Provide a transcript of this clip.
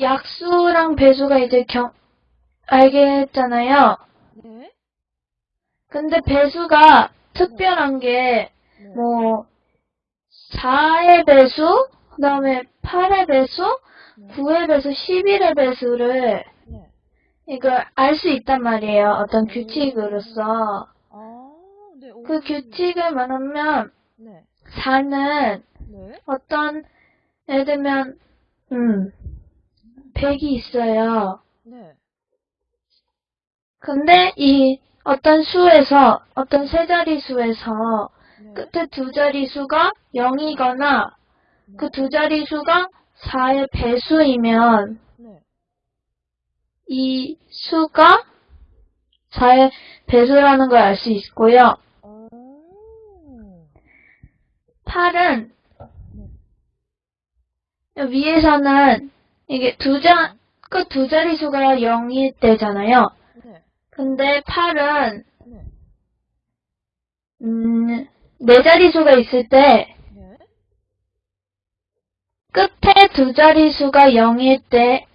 약수랑 배수가 이제 경, 알겠잖아요. 네. 근데 배수가 특별한 게, 네. 뭐, 4의 배수, 그 다음에 8의 배수, 네. 9의 배수, 11의 배수를, 네. 이걸 알 수 있단 말이에요. 어떤 규칙으로서. 아, 네. 오. 그 규칙을 말하면, 네. 4는 네. 어떤, 예를 들면, 음, 100이 있어요. 네. 근데 이 어떤 수에서, 어떤 세 자리 수에서 네. 끝에 두 자리 수가 0이거나 네. 그두 자리 수가 4의 배수이면 네. 이 수가 4의 배수라는 걸 알 수 있고요. 어. 8은 위에서는 이게 두 자, 끝두 자리 수가 0일 때잖아요. 네. 근데 8은 네. 음, 네 자리 수가 있을 때 네. 끝에 두 자리 수가 0일 때